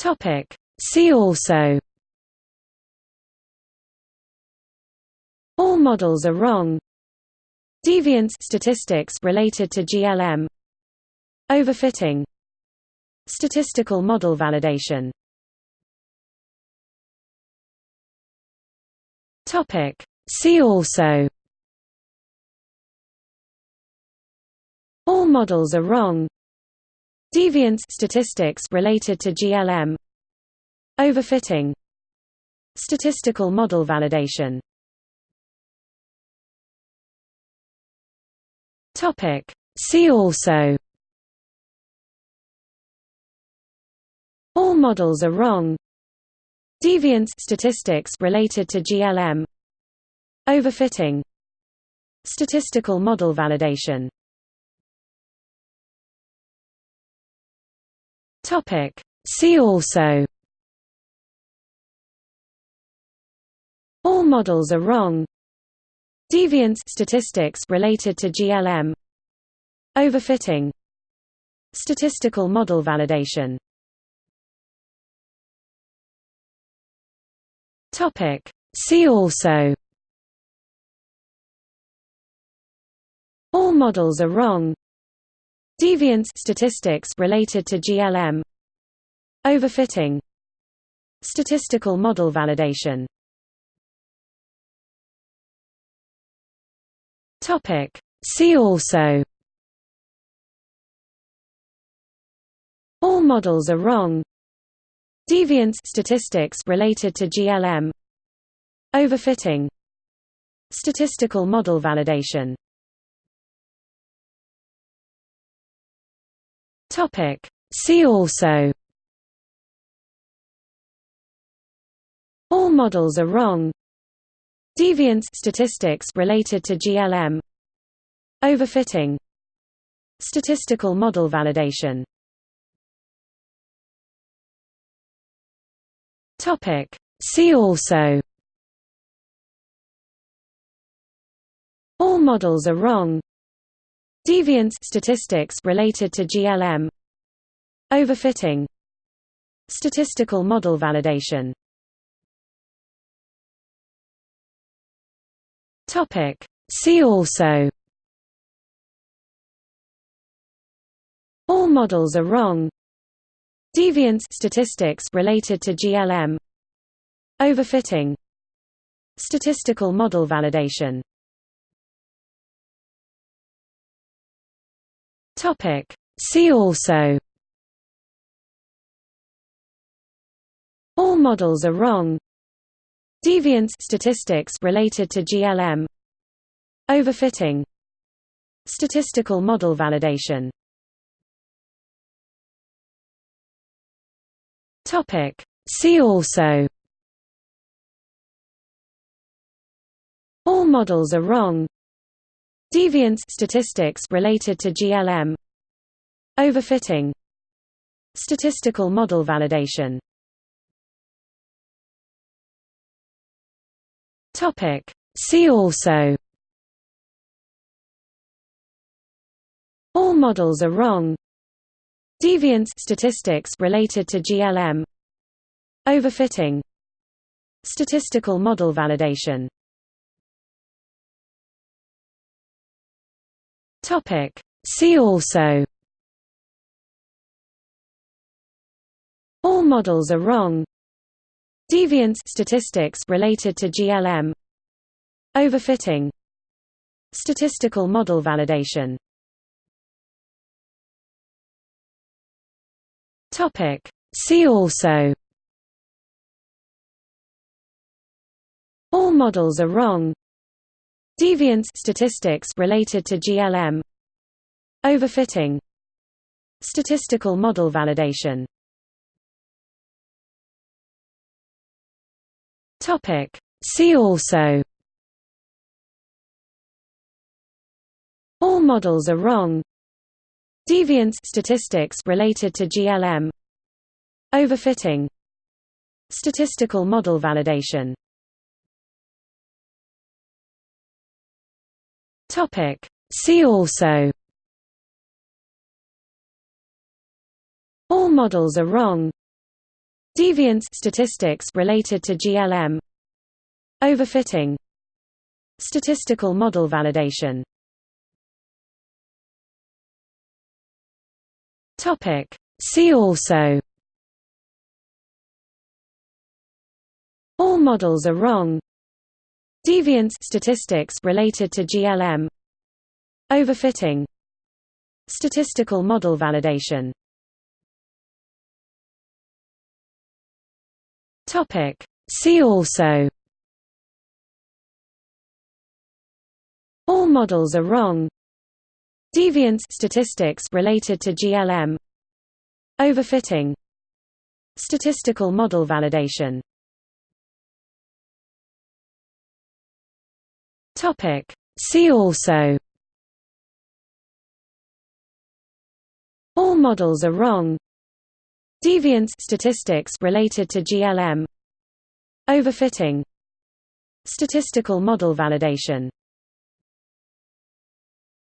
Topic. See also. All models are wrong. Deviance statistics related to GLM Overfitting. Statistical model validation. Topic. See also. All models are wrong Deviance statistics related to GLM Overfitting. Statistical model validation. Topic. See also. All models are wrong. Deviance statistics related to GLM Overfitting. Statistical model validation Topic. See also. All models are wrong. Deviance statistics related to GLM Overfitting. Statistical model validation. Topic. See also. All models are wrong. Deviance statistics related to GLM Overfitting. Statistical model validation. See also. All models are wrong. Deviance statistics related to GLM Overfitting. Statistical model validation. Topic. See also All models are wrong. Deviance statistics related to GLM Overfitting. Statistical model validation. Topic. See also. All models are wrong. Deviance statistics related to GLM Overfitting. Statistical model validation Topic. See also. All models are wrong. Deviance statistics related to GLM Overfitting. Statistical model validation. Topic. See also. All models are wrong Deviance statistics related to GLM Overfitting. Statistical model validation. Topic. See also. All models are wrong. Deviance statistics related to GLM Overfitting. Statistical model validation Topic. See also. All models are wrong. Deviance statistics related to GLM Overfitting. Statistical model validation. Topic. See also. All models are wrong Deviance statistics related to GLM Overfitting. Statistical model validation. Topic. See also. All models are wrong. Deviance statistics related to GLM Overfitting. Statistical model validation Topic. See also. All models are wrong. Deviance statistics related to GLM Overfitting. Statistical model validation. Topic. See also. All models are wrong Deviance statistics related to GLM Overfitting. Statistical model validation. Topic. See also. All models are wrong. Deviance statistics related to GLM Overfitting. Statistical model validation Topic. See also. All models are wrong. Deviance statistics related to GLM Overfitting. Statistical model validation. Topic. See also. All models are wrong Deviance statistics related to GLM Overfitting. Statistical model validation